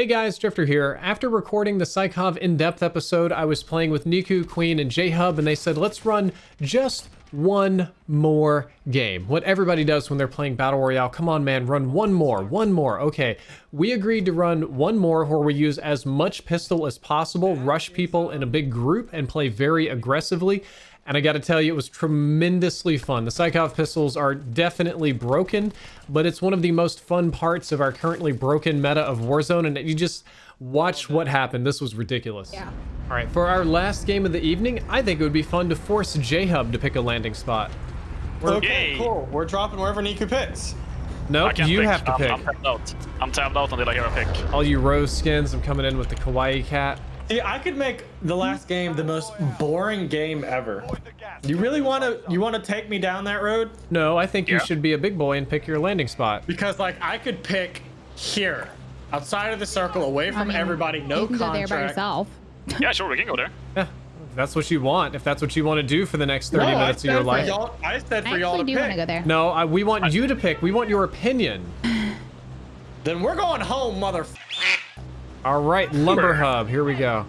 Hey guys, Drifter here. After recording the Sykov in-depth episode, I was playing with Niku, Queen, and J-Hub, and they said, let's run just one more game. What everybody does when they're playing Battle Royale. Come on, man, run one more, one more. Okay, we agreed to run one more where we use as much pistol as possible, rush people in a big group, and play very aggressively. And I gotta tell you, it was tremendously fun. The Sykov pistols are definitely broken, but it's one of the most fun parts of our currently broken meta of Warzone, and you just watch what happened. This was ridiculous. Yeah. All right, for our last game of the evening, I think it would be fun to force J-Hub to pick a landing spot. We're, Okay, Yay. cool. We're dropping wherever Niku picks. I Nope, you pick. have to I'm, pick. I'm tabbed out. I'm tabbed out until I hear a pick. All you rose skins, I'm coming in with the kawaii cat. See, I could make the last game the most boring game ever. You really want to? You want to take me down that road? No, I think you should be a big boy and pick your landing spot. Because like I could pick here, outside of the circle, away from I mean, everybody, no you can go there by yourself. Yeah, sure, we can go there. Yeah, if that's what you want. If that's what you want to do for the next 30 No, minutes of said your for life. y'all- I said for y'all to actually do want pick. to go there. No, I, we want you to pick. We want your opinion. Then we're going home, mother. All right, Lumber Hub. Here we go.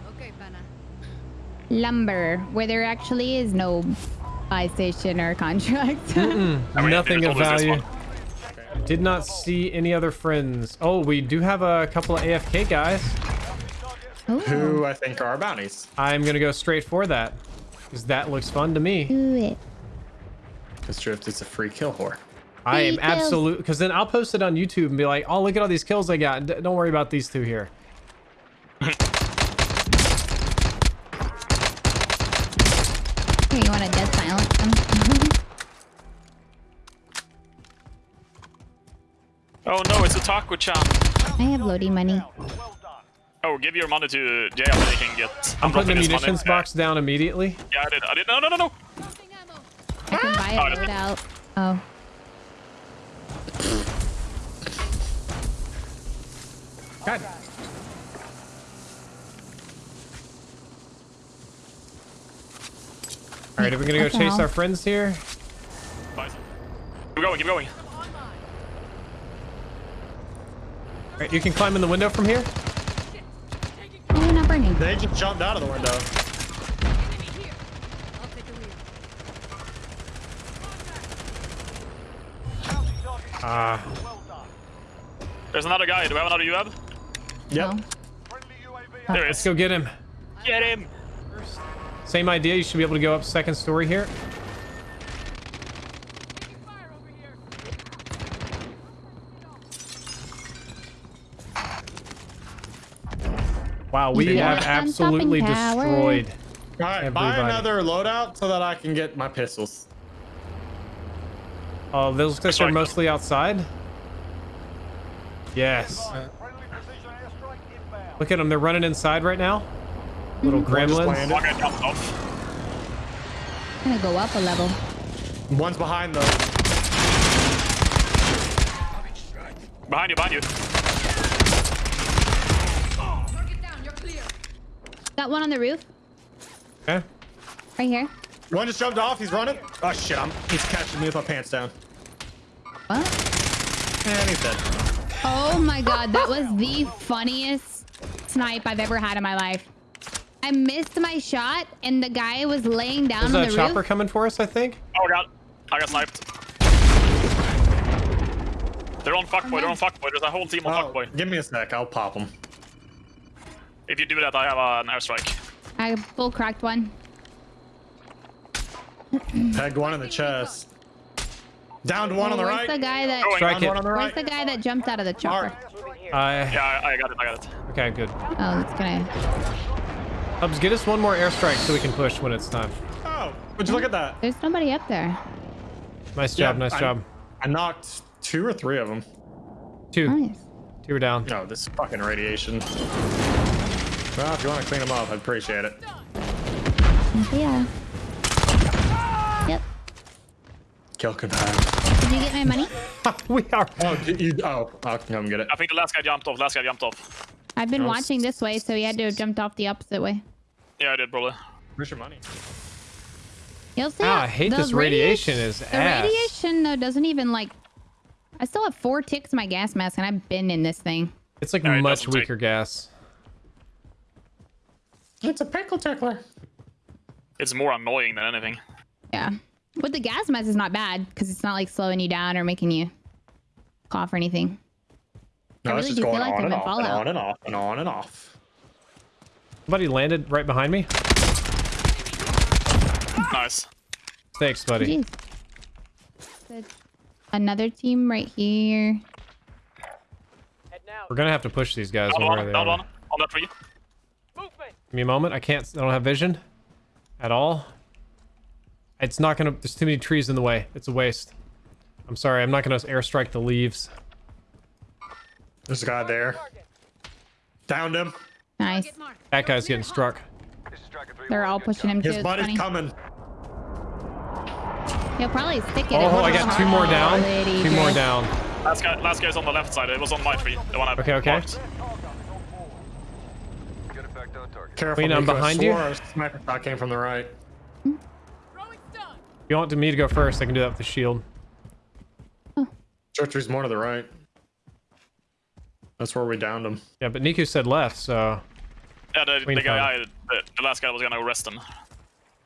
Lumber, where there actually is no buy station or contract. I mean, Nothing of value. Did not see any other friends. Oh, we do have a couple of AFK guys. Ooh, Who I think are our bounties. I'm gonna go straight for that because that looks fun to me. do it. Because Drift is a free kill whore. I am Free absolute because then I'll post it on YouTube and be like, "Oh, look at all these kills I got." D- don't worry about these two here. Here, no, it's a taco chan. I have loading money. Oh, give your money to Jay and they can get. I'm putting the munitions money. box down immediately. Yeah, I did. I did. No, no, no, no. I can buy ah, Oh, a that's- loadout. Oh. God. All right, are we gonna go chase our friends here? Nice. Keep going, keep going. All right, you can climb in the window from here. Oh, you're not burning. They just jumped out of the window. Ah, There's another guy. Do we have another UAV? Yep. No. There let's go get him. Get him. Same idea. You should be able to go up second story here. Wow, we Yeah. have absolutely destroyed. All right, buy another loadout so that I can get my pistols. Oh, those looks like they're mostly outside. Yes. Look at them. They're running inside right now. Little mm-hmm. One just gremlins. landed. One guy jumped off. I'm gonna go up a level. One's behind though. Behind you, behind you. Got one on the roof, Okay. right here. One just jumped off. He's running. Oh shit! I'm. He's catching me with my pants down. What? And he's dead. Oh my god, that was the funniest snipe I've ever had in my life. I missed my shot, and the guy was laying down There's on a the chopper coming for us, I think. Oh god. I got sniped. They're on fuckboy, they're on fuckboy. There's a whole team on Oh, fuckboy. give me a sec. I'll pop him. If you do that, I have uh, an airstrike. I full cracked one. Peg one in the chest. Downed one on the Where's right. the guy that? Strike it. one on the Where's the guy that jumped out of the chopper? I. Yeah, I, I got it, I got it. Okay, good. Oh, it's gonna. Hubs, get us one more airstrike so we can push when it's time. Oh, would you look at that? There's nobody up there. Nice job. Yeah, nice I- job. I knocked two or three of them. Two. Nice. Two are down. No, this fucking radiation. Well, if you want to clean them up, I'd appreciate it. Yeah. Yep. Kill confirmed. Did you get my money? we are. Oh, did you? Oh, I'll come get it. I think the last guy jumped off, last guy jumped off. I've been No, watching this way, so he had to have jumped off the opposite way. Yeah, I did, probably. Where's your money? You'll see. Ah. I hate this radiation radiation- is The ass. radiation though doesn't even like. I still have four ticks in my gas mask, and I've been in this thing. It's like No, much doesn't take- weaker gas. It's a pickle tickler. It's more annoying than anything. Yeah. But the gas mask is not bad because it's not like slowing you down or making you cough or anything. No, I it's really just do feel going like on I'm and in off and on and off and on and off. Somebody landed right behind me. Nice. Thanks, buddy. Jeez. Another team right here. We're gonna have to push these guys Down one way or one, the down other. one. On that tree. Give me a moment. I can't. I don't have vision at all. It's not gonna. There's too many trees in the way. It's a waste. I'm sorry. I'm not gonna airstrike the leaves. There's a guy there. Downed him. Nice. That guy's getting struck. They're all pushing him too. His It's buddy's coming. He'll probably stick it. Oh, I got two more down. Quality, Two more down. Last guy, last guy's on the left side. It was on my tree. The one I Okay, okay. marked. Careful. Queen, I'm behind you. swore a Sniper shot came from the right. If you want me to go first, I can do that with the shield. Churchy's more to the right. That's where we downed him. Yeah, but Niku said left, so. Yeah, the, the guy, I, the, the last guy was gonna arrest him.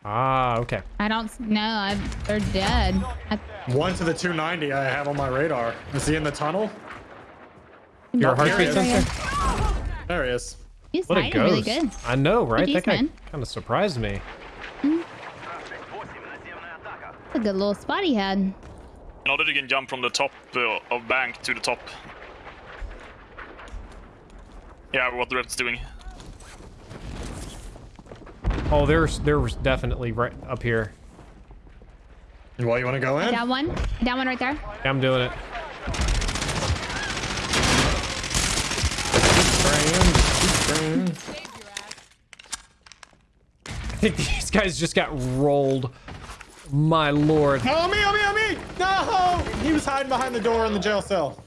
Ah, okay. I don't know. I, they're dead. I, One to the 290 I have on my radar. Is he in the tunnel? Your Oh, heart rate sensor? There he is. He's What a hiding really ghost. good. I know, right? Good That guy kind of surprised me. A good little spot he had. In order you can jump from the top uh, of bank to the top. Yeah, what the red's doing. Oh, there's there's definitely right up here. Well, you want to go in? Down one. Down one right there. Yeah, I'm doing it. Spraying. I think these guys just got rolled. My lord. Oh, me, oh, me, oh, me! No! He was hiding behind the door in the jail cell.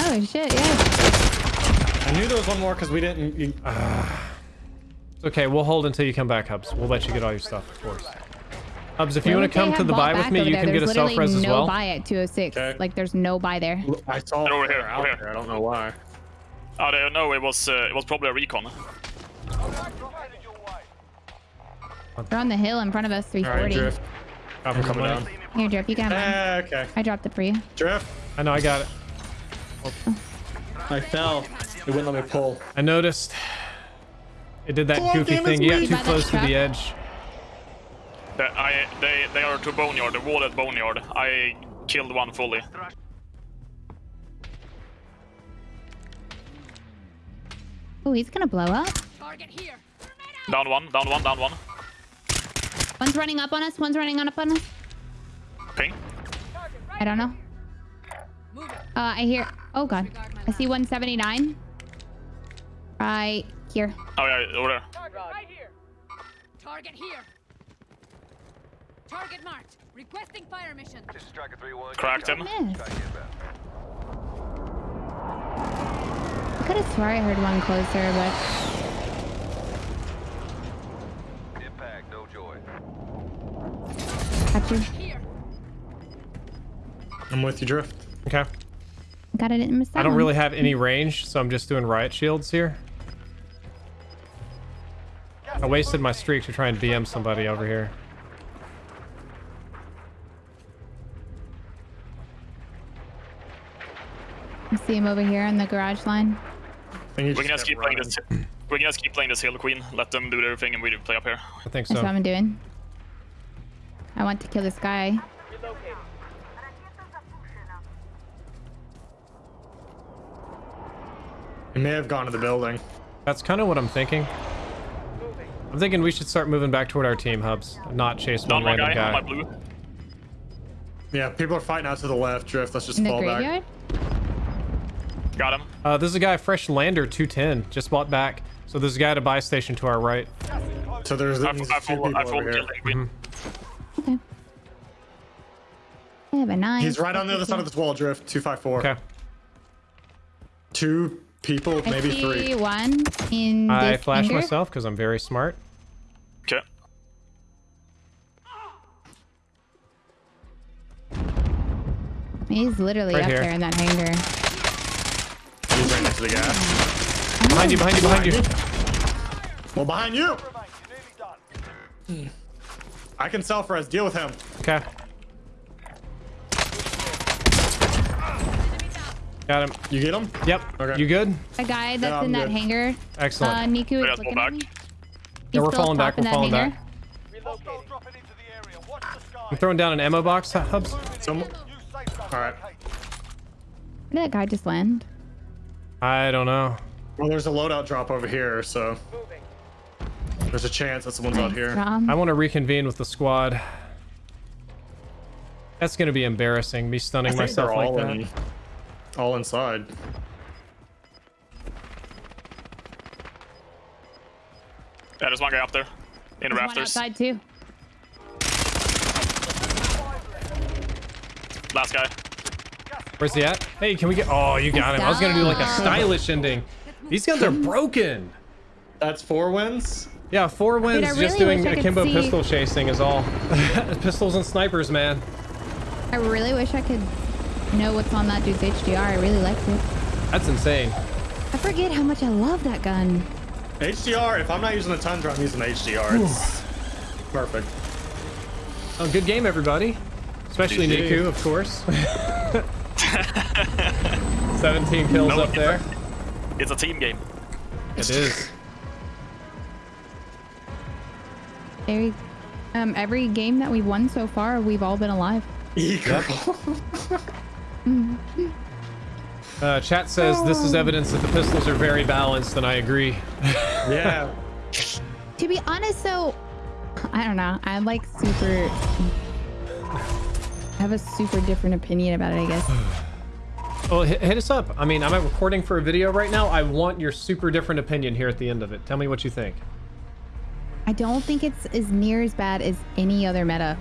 Oh shit! Yeah. I knew there was one more because we didn't. You, uh. It's okay, we'll hold until you come back, Hubs. We'll let you get all your stuff, of course. Hubs, if you Where want to come to the buy with me, you there? can get a There's self res literally as no well. buy at 206. Okay. Like there's no buy there. I saw Over it here, out over here. there. I don't know why. Oh, they- no, it was uh, it was probably a recon. They're on the hill in front of us. All right, 340. drift. I'm coming down. Here, Drip. You got have mine. Eh, okay. I dropped it for you. Drift. I know, I got it. I fell. It wouldn't let me pull. I noticed. It did that goofy thing. You got too close to the edge. The, I they they are to boneyard. The wall at boneyard. I killed one fully. Oh, he's gonna blow up. Down one, down one, down one. One's running up on us. One's running on up on us. Ping. I don't know. Uh, I hear. Oh god. I see 179. Right here. Oh yeah, over there. Right here. Target here. Target marked. Requesting fire mission. This is Striker 3-1. Cracked him. Miss. I could have swore I heard one closer, but Impact, no joy. got you. I'm with you, Drift. Okay. Got it. Miss that I don't really have any range, so I'm just doing riot shields here. I wasted my streak to try and BM somebody over here. I see him over here on the garage line. I think We can just just keep kept playing this. We can just keep playing this hill queen. Let them do their thing, and we play up here. I think so. That's so. what I'm doing. I want to kill this guy. He may have gone to the building. That's kind of what I'm thinking. I'm thinking we should start moving back toward our team hubs, not chase Down one one random guy, on guy. my blue. Yeah, people are fighting out to the left, Drift. Let's just In the fall graveyard? Got him. Uh, there's a guy, Fresh Lander 210, just bought back. So there's a guy at a buy station to our right. So there's, I, there's I a few people I over here. killed queen. Okay. I have a knife. He's right on the other side of this wall, Drift. 254. Okay. Two people, I maybe see three. one in I this flash hangar. myself because I'm very smart. Okay. He's literally Right up here. there in that hangar. He's right next to the gas. Behind you, behind you, behind you. Well, behind you. I can self-res. Deal with him. Okay. Got him. You get him? Yep. Okay. You good? A guy that's Yeah, I'm in that good. hangar. Excellent. Uh, Niku Yeah, is looking go at me. Yeah, we're falling back, we're falling hangar. back. I'm throwing down an ammo box, Hubs. Some. All right. Where did that guy just land? I don't know. Well, there's a loadout drop over here, so there's a chance that someone's out here. I want to reconvene with the squad. That's gonna be embarrassing, me I stunning think myself they're like all that. in, all inside. Yeah, there's one guy up there. In the There's one rafters. outside too. Last guy. Where's he at? Hey, can we get? Oh, you got him. I was gonna do like a stylish ending. These guns are broken. That's four wins. Yeah, four wins I just doing wish I could akimbo see- pistol chasing is all. Pistols and snipers, man. I really wish I could know what's on that dude's HDR. I really liked it. That's insane. I forget how much I love that gun. HDR. If I'm not using the Tundra, I'm using HDR. It's perfect. Oh, good game, everybody. Especially GG. Niku, of course. 17 kills No, up there. It's a team game. It is. Very, um, every game that we've won so far, we've all been alive. Eagle. Uh, chat says this is evidence that the pistols are very balanced, and I agree. yeah. To be honest, though, I don't know. I'm like super. I have a super different opinion about it, I guess. Well, hit, hit us up. I mean, I'm recording for a video right now. I want your super different opinion here at the end of it. Tell me what you think. I don't think it's as near as bad as any other meta.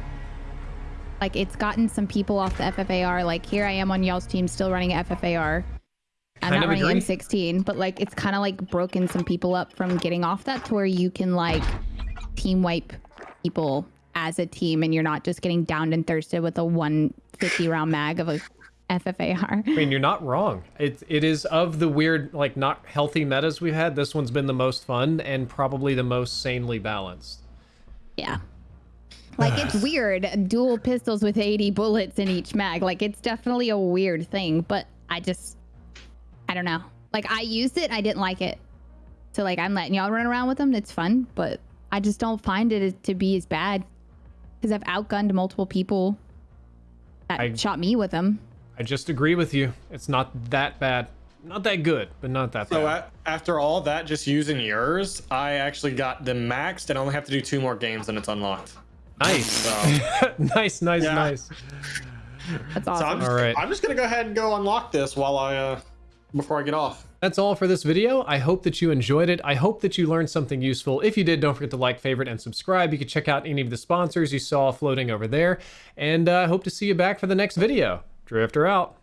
Like, it's gotten some people off the FFAR. Like, here I am on y'all's team still running FFAR. I'm Kind not running agree. M16, but like, it's kind of like broken some people up from getting off that to where you can like team wipe people as a team and you're not just getting downed and thirsted with a 150 round mag of a FFAR. I mean, you're not wrong. It, it is of the weird, like, not healthy metas we've had. This one's been the most fun and probably the most sanely balanced. Yeah. Like it's weird, dual pistols with 80 bullets in each mag. Like it's definitely a weird thing, but I just I don't know. Like I used it, I didn't like it. So like I'm letting y'all run around with them, it's fun, but I just don't find it to be as bad cuz I've outgunned multiple people that I- shot me with them. I just agree with you. It's not that bad. Not that good, but not that So bad. a- after all that, just using yours, I actually got them maxed and I only have to do two more games and it's unlocked. Nice. So, nice, nice, Yeah. nice. That's so I'm awesome. just, All right. I'm just gonna go ahead and go unlock this while I uh before I get off. That's all for this video. I hope that you enjoyed it. I hope that you learned something useful. If you did, don't forget to like, favorite, and subscribe. You can check out any of the sponsors you saw floating over there. And I uh, hope to see you back for the next video. Drifter out.